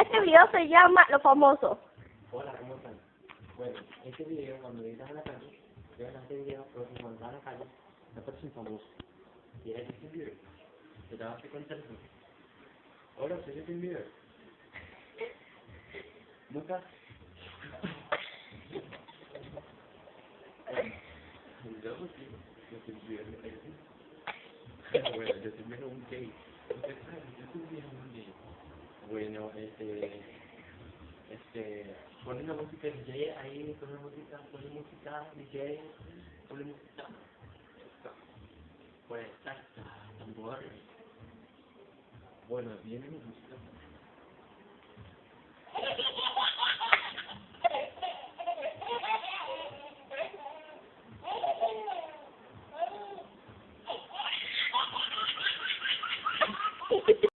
Este video se llama Los Famosos. Hola, ¿cómo están? Bueno, este video, cuando editas en la calle, vean este video, si cuando estás en la calle, te aparece un famoso. Y eres Justin Bieber. Te das cuenta de eso. Hola, soy Justin Bieber. Nunca. Yo, pues sí, Justin Bieber me parece. Bueno, Justin Bieber es un gay. Usted sabe, Justin Bieber es un gay. Este, este, pone una música DJ ahí, pone música, pone música DJ, pone música. Pues, tac, tambor. Bueno, viene mi música.